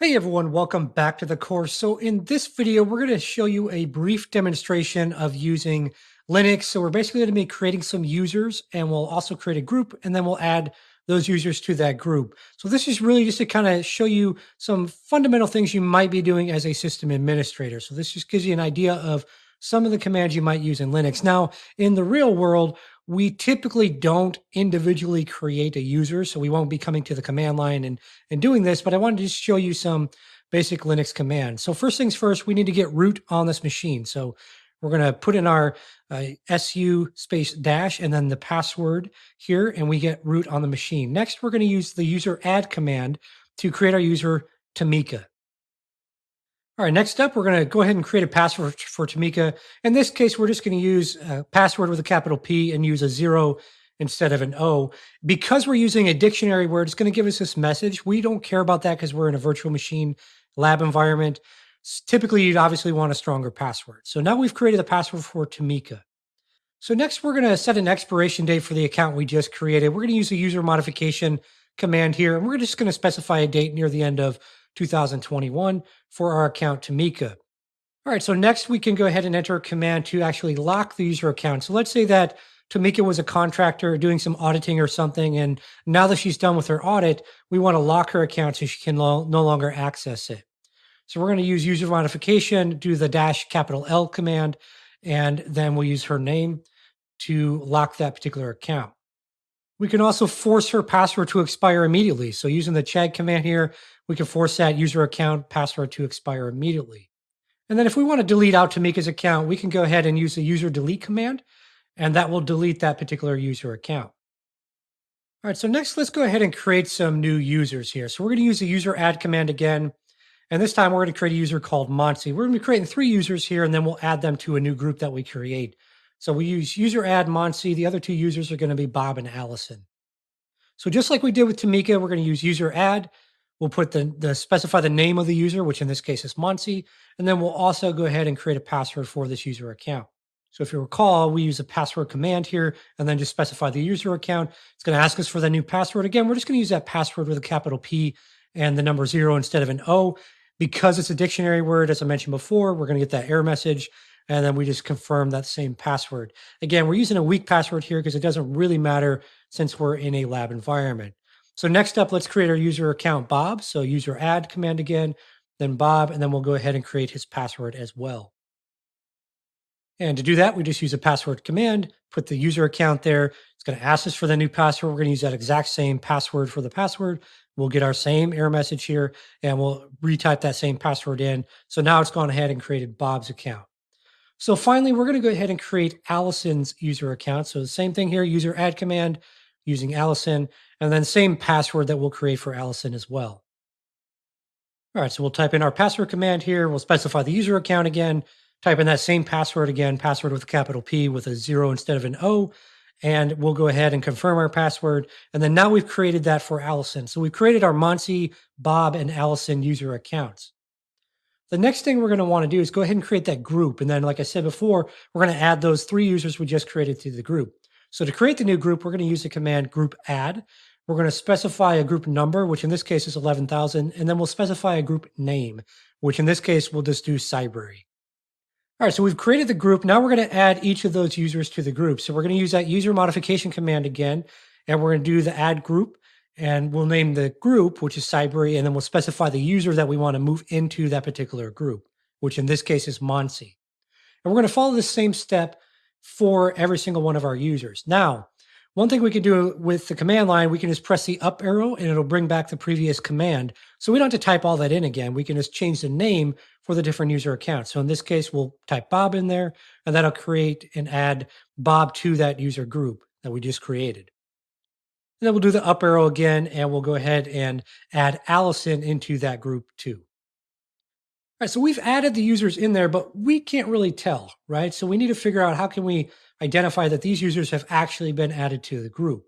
Hey everyone, welcome back to the course. So in this video, we're going to show you a brief demonstration of using Linux. So we're basically going to be creating some users and we'll also create a group and then we'll add those users to that group. So this is really just to kind of show you some fundamental things you might be doing as a system administrator. So this just gives you an idea of some of the commands you might use in Linux. Now, in the real world, we typically don't individually create a user, so we won't be coming to the command line and, and doing this, but I wanted to just show you some basic Linux commands. So first things first, we need to get root on this machine. So we're going to put in our uh, su space dash and then the password here, and we get root on the machine. Next, we're going to use the user add command to create our user Tamika. All right, next up, we're going to go ahead and create a password for Tamika. In this case, we're just going to use a password with a capital P and use a zero instead of an O. Because we're using a dictionary word, it's going to give us this message. We don't care about that because we're in a virtual machine lab environment. Typically, you'd obviously want a stronger password. So now we've created the password for Tamika. So next, we're going to set an expiration date for the account we just created. We're going to use a user modification command here, and we're just going to specify a date near the end of 2021 for our account Tamika. All right, so next we can go ahead and enter a command to actually lock the user account. So let's say that Tamika was a contractor doing some auditing or something, and now that she's done with her audit, we want to lock her account so she can no longer access it. So we're going to use user modification, do the dash capital L command, and then we'll use her name to lock that particular account. We can also force her password to expire immediately. So using the chage command here, we can force that user account password to expire immediately. And then if we want to delete out Tamika's account, we can go ahead and use the user delete command, and that will delete that particular user account. All right, so next let's go ahead and create some new users here. So we're going to use the user add command again. And this time we're going to create a user called Monty. We're going to be creating three users here, and then we'll add them to a new group that we create. So we use user add Monty. The other two users are going to be Bob and Allison. So just like we did with Tamika, we're going to use user add. We'll put the, the specify the name of the user, which in this case is Monty, and then we'll also go ahead and create a password for this user account. So if you recall, we use a password command here and then just specify the user account. It's going to ask us for the new password. Again, we're just going to use that password with a capital P and the number zero instead of an O. Because it's a dictionary word, as I mentioned before, we're going to get that error message and then we just confirm that same password. Again, we're using a weak password here because it doesn't really matter since we're in a lab environment. So next up, let's create our user account Bob. So user add command again, then Bob, and then we'll go ahead and create his password as well. And to do that, we just use a password command, put the user account there. It's going to ask us for the new password. We're going to use that exact same password for the password. We'll get our same error message here and we'll retype that same password in. So now it's gone ahead and created Bob's account. So finally, we're going to go ahead and create Allison's user account. So the same thing here, user add command using Allison, and then same password that we'll create for Allison as well. All right, so we'll type in our password command here. We'll specify the user account again, type in that same password again, password with a capital P with a zero instead of an O, and we'll go ahead and confirm our password. And then now we've created that for Allison. So we've created our Monty, Bob, and Allison user accounts. The next thing we're going to want to do is go ahead and create that group. And then, like I said before, we're going to add those three users we just created to the group. So to create the new group, we're going to use the command group add. We're going to specify a group number, which in this case is 11,000, and then we'll specify a group name, which in this case we'll just do Cybrary. All right, so we've created the group. Now we're going to add each of those users to the group. So we're going to use that user modification command again, and we're going to do the add group and we'll name the group, which is Cybrary, and then we'll specify the user that we want to move into that particular group, which in this case is Monty. And we're going to follow the same step for every single one of our users. Now, one thing we can do with the command line, we can just press the up arrow and it'll bring back the previous command. So we don't have to type all that in again. We can just change the name for the different user accounts. So in this case, we'll type Bob in there and that'll create and add Bob to that user group that we just created. And then we'll do the up arrow again, and we'll go ahead and add Allison into that group too. All right, so we've added the users in there, but we can't really tell, right? So we need to figure out how can we identify that these users have actually been added to the group.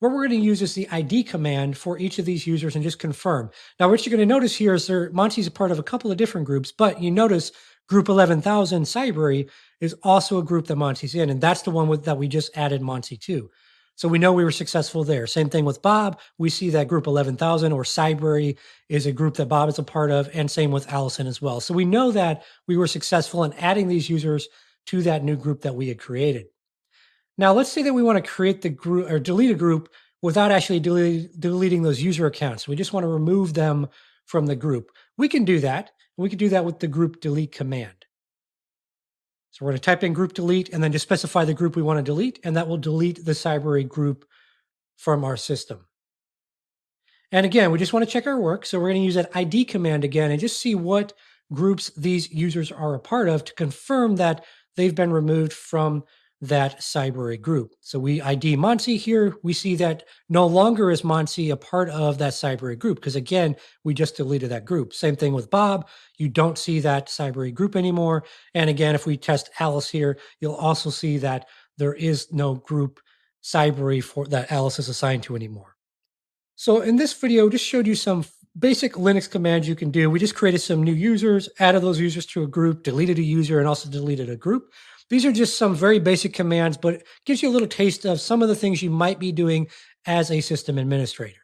What we're going to use is the ID command for each of these users and just confirm. Now, what you're going to notice here is there, Monty's a part of a couple of different groups, but you notice group 11,000 Cybrary is also a group that Monty's in, and that's the one with, that we just added Monty to. So we know we were successful there. Same thing with Bob. We see that group 11,000 or Cybrary is a group that Bob is a part of, and same with Allison as well. So we know that we were successful in adding these users to that new group that we had created. Now, let's say that we want to create the group or delete a group without actually delete, deleting those user accounts. We just want to remove them from the group. We can do that. We can do that with the group delete command. So we're going to type in group delete and then just specify the group we want to delete, and that will delete the Cybrary group from our system. And again, we just want to check our work. So we're going to use that ID command again and just see what groups these users are a part of to confirm that they've been removed from that cyber group. So we ID Monty here. We see that no longer is Monty a part of that cyber group because again, we just deleted that group. Same thing with Bob. You don't see that cyber group anymore. And again, if we test Alice here, you'll also see that there is no group cyber for that Alice is assigned to anymore. So in this video, just showed you some basic Linux commands you can do. We just created some new users, added those users to a group, deleted a user, and also deleted a group. These are just some very basic commands, but gives you a little taste of some of the things you might be doing as a system administrator.